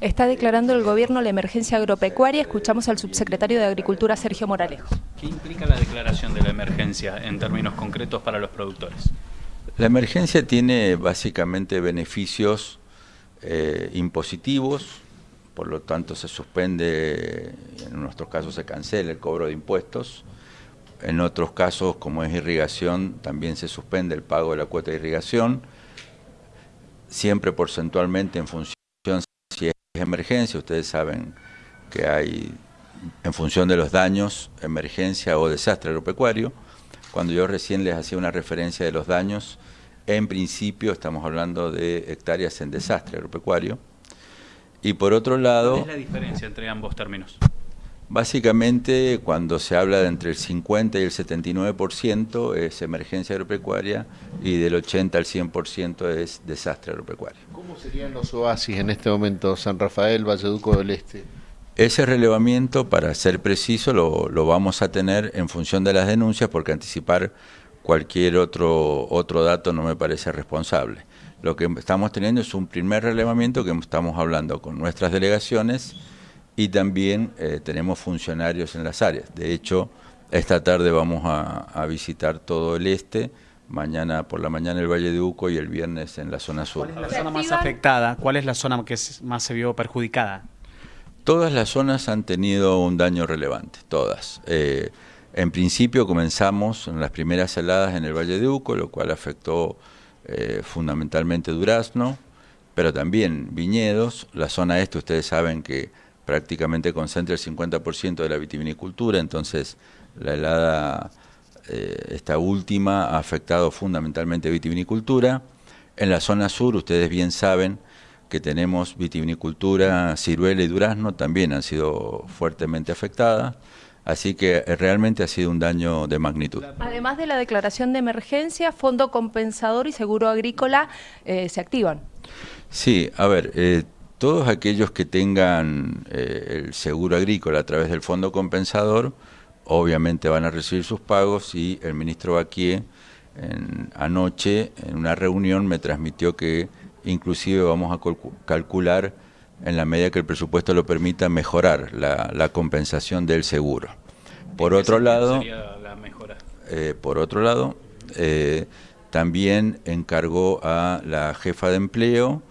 Está declarando el gobierno la emergencia agropecuaria. Escuchamos al subsecretario de Agricultura, Sergio Moralejo. ¿Qué implica la declaración de la emergencia en términos concretos para los productores? La emergencia tiene básicamente beneficios eh, impositivos, por lo tanto se suspende, en nuestros casos se cancela el cobro de impuestos, en otros casos, como es irrigación, también se suspende el pago de la cuota de irrigación, siempre porcentualmente en función emergencia, ustedes saben que hay, en función de los daños, emergencia o desastre agropecuario. Cuando yo recién les hacía una referencia de los daños, en principio estamos hablando de hectáreas en desastre agropecuario. Y por otro lado... ¿Cuál es la diferencia entre ambos términos? Básicamente, cuando se habla de entre el 50 y el 79% es emergencia agropecuaria y del 80 al 100% es desastre agropecuario. ¿Cómo serían los oasis en este momento, San Rafael, Valleduco del Este? Ese relevamiento, para ser preciso, lo, lo, vamos a tener en función de las denuncias porque anticipar cualquier otro, otro dato no me parece responsable. Lo que estamos teniendo es un primer relevamiento que estamos hablando con nuestras delegaciones y también eh, tenemos funcionarios en las áreas. De hecho, esta tarde vamos a, visitar todo el este, mañana por la mañana el Valle de Uco y el viernes en la zona sur. ¿Cuál es la zona más afectada? ¿Cuál es la zona que más se vio perjudicada? Todas las zonas han tenido un daño relevante, todas. Eh, en principio comenzamos en las primeras heladas en el Valle de Uco, lo cual afectó eh, fundamentalmente Durazno, pero también viñedos. La zona este, ustedes saben que prácticamente concentra el 50% de la vitivinicultura, entonces la helada, eh, esta última, ha afectado fundamentalmente vitivinicultura. En la zona sur, ustedes bien saben que tenemos vitivinicultura, ciruela y durazno, también han sido fuertemente afectadas. Así que eh, realmente ha sido un daño de magnitud. Además de la declaración de emergencia, Fondo Compensador y Seguro Agrícola eh, se activan. Sí, a ver, todos aquellos que tengan eh, el seguro agrícola a través del fondo compensador, obviamente van a recibir sus pagos y el ministro Baquier anoche en una reunión me transmitió que inclusive vamos a calcular en la medida que el presupuesto lo permita mejorar la, compensación del seguro. Por otro lado, eh, por otro lado, eh, también encargó a la jefa de empleo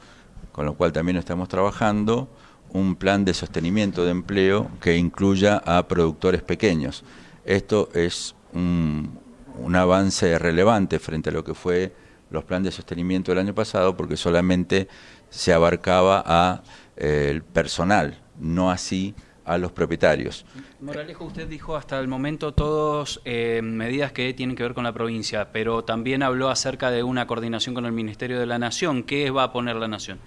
con lo cual también estamos trabajando un plan de sostenimiento de empleo que incluya a productores pequeños. Esto es un, avance relevante frente a lo que fue los planes de sostenimiento del año pasado porque solamente se abarcaba a eh, el personal, no así a los propietarios. Moralejo, usted dijo hasta el momento todas eh, medidas que tienen que ver con la provincia, pero también habló acerca de una coordinación con el Ministerio de la Nación. ¿Qué va a poner la Nación?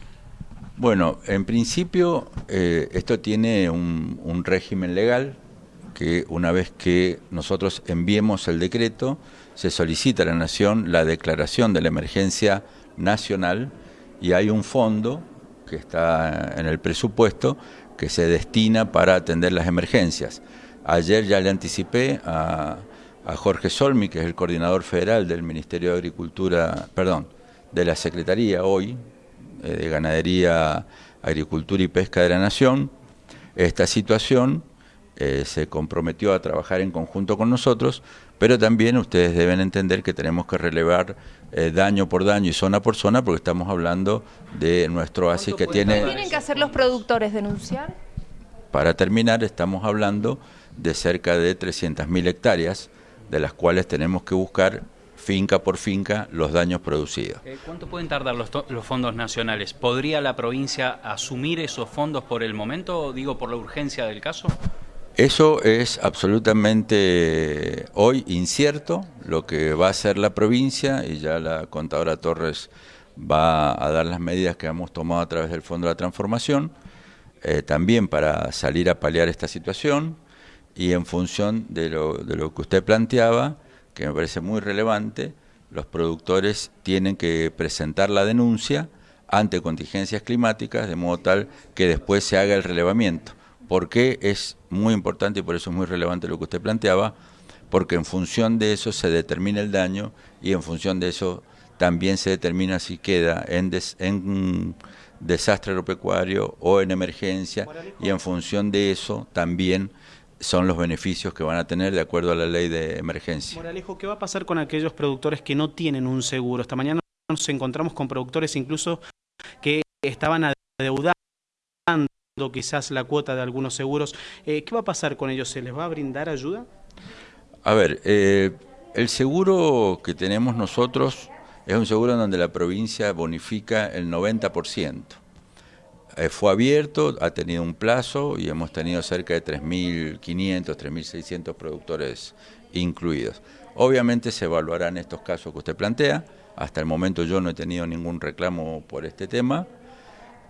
Bueno, en principio eh, esto tiene un, régimen legal que una vez que nosotros enviemos el decreto, se solicita a la Nación la declaración de la emergencia nacional y hay un fondo que está en el presupuesto que se destina para atender las emergencias. Ayer ya le anticipé a, Jorge Solmi, que es el coordinador federal del Ministerio de Agricultura, perdón, de la Secretaría hoy, de Ganadería, Agricultura y Pesca de la Nación, esta situación eh, se comprometió a trabajar en conjunto con nosotros, pero también ustedes deben entender que tenemos que relevar eh, daño por daño y zona por zona porque estamos hablando de nuestro oasis que tiene... ¿Qué tienen que hacer los productores? ¿Denunciar? Para terminar, estamos hablando de cerca de 300.000 hectáreas, de las cuales tenemos que buscar finca por finca los daños producidos. Eh, ¿Cuánto pueden tardar los, fondos nacionales? ¿Podría la provincia asumir esos fondos por el momento, digo, por la urgencia del caso? Eso es absolutamente hoy incierto, lo que va a hacer la provincia y ya la contadora Torres va a dar las medidas que hemos tomado a través del Fondo de la Transformación, eh, también para salir a paliar esta situación y en función de lo, de lo que usted planteaba, que me parece muy relevante, los productores tienen que presentar la denuncia ante contingencias climáticas de modo tal que después se haga el relevamiento. ¿Por qué es muy importante y por eso es muy relevante lo que usted planteaba? Porque en función de eso se determina el daño y en función de eso también se determina si queda en, desastre agropecuario o en emergencia y en función de eso también son los beneficios que van a tener de acuerdo a la ley de emergencia. Moralejo, ¿qué va a pasar con aquellos productores que no tienen un seguro? Esta mañana nos encontramos con productores incluso que estaban adeudando quizás la cuota de algunos seguros. Eh, ¿Qué va a pasar con ellos? ¿Se les va a brindar ayuda? A ver, eh, el seguro que tenemos nosotros es un seguro en donde la provincia bonifica el 90%. Eh, fue abierto, ha tenido un plazo y hemos tenido cerca de 3.500, 3.600 productores incluidos. Obviamente se evaluarán estos casos que usted plantea. Hasta el momento yo no he tenido ningún reclamo por este tema.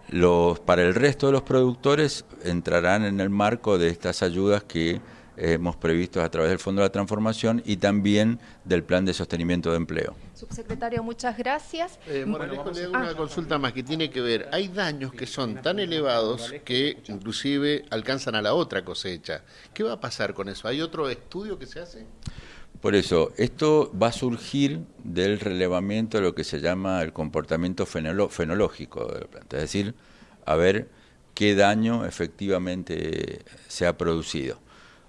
Los, para el resto de los productores entrarán en el marco de estas ayudas que hemos previsto a través del Fondo de la Transformación y también del Plan de Sostenimiento de Empleo. Subsecretario, muchas gracias. Eh, Moralejo, le hago una consulta más que tiene que ver. Hay daños que son tan elevados que inclusive alcanzan a la otra cosecha. ¿Qué va a pasar con eso? ¿Hay otro estudio que se hace? Por eso, esto va a surgir del relevamiento de lo que se llama el comportamiento fenológico de la planta, es decir, a ver qué daño efectivamente se ha producido.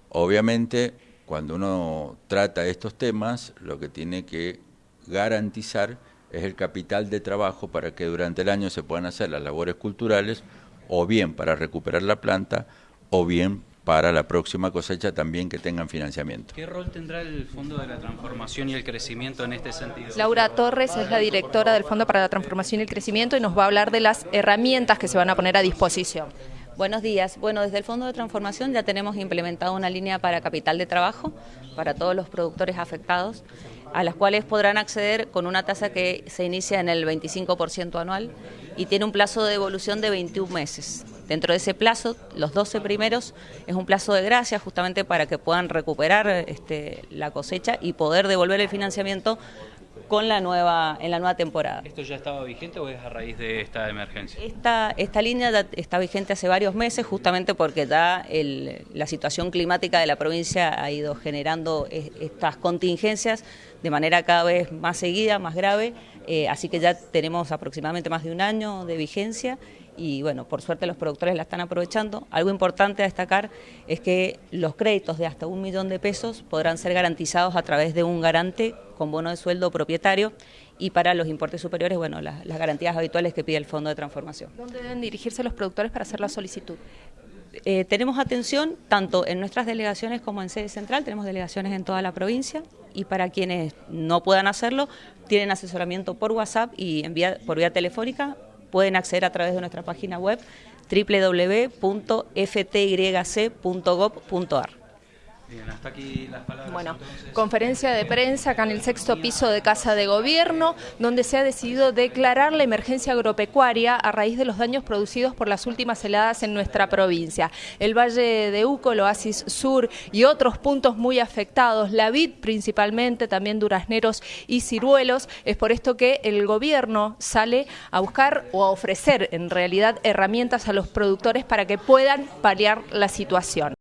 Obviamente, cuando uno trata estos temas, lo que tiene que garantizar es el capital de trabajo para que durante el año se puedan hacer las labores culturales, o bien para recuperar la planta, o bien para la próxima cosecha también que tengan financiamiento. ¿Qué rol tendrá el Fondo de la Transformación y el Crecimiento en este sentido? Laura Torres es la directora del Fondo para la Transformación y el Crecimiento y nos va a hablar de las herramientas que se van a poner a disposición. Buenos días. Bueno, desde el Fondo de Transformación ya tenemos implementado una línea para capital de trabajo para todos los productores afectados, a las cuales podrán acceder con una tasa que se inicia en el 25% anual y tiene un plazo de devolución de 21 meses. Dentro de ese plazo, los 12 primeros es un plazo de gracia justamente para que puedan recuperar este, la cosecha y poder devolver el financiamiento con la nueva, en la nueva temporada. ¿Esto ya estaba vigente o es a raíz de esta emergencia? Esta, esta línea ya está vigente hace varios meses justamente porque ya la situación climática de la provincia ha ido generando estas contingencias de manera cada vez más seguida, más grave, eh, así que ya tenemos aproximadamente más de un año de vigencia y bueno, por suerte los productores la están aprovechando. Algo importante a destacar es que los créditos de hasta un millón de pesos podrán ser garantizados a través de un garante con bono de sueldo propietario y para los importes superiores, bueno, las, garantías habituales que pide el Fondo de Transformación. ¿Dónde deben dirigirse los productores para hacer la solicitud? Eh, tenemos atención tanto en nuestras delegaciones como en sede central, tenemos delegaciones en toda la provincia y para quienes no puedan hacerlo, tienen asesoramiento por WhatsApp y en por vía telefónica pueden acceder a través de nuestra página web www.ftyc.gov.ar. Bien, hasta aquí las palabras. Bueno, conferencia de prensa acá en el sexto piso de Casa de Gobierno, donde se ha decidido declarar la emergencia agropecuaria a raíz de los daños producidos por las últimas heladas en nuestra provincia. El Valle de Uco, el Oasis Sur y otros puntos muy afectados, la vid principalmente, también durazneros y ciruelos. Es por esto que el gobierno sale a buscar o a ofrecer en realidad herramientas a los productores para que puedan paliar la situación.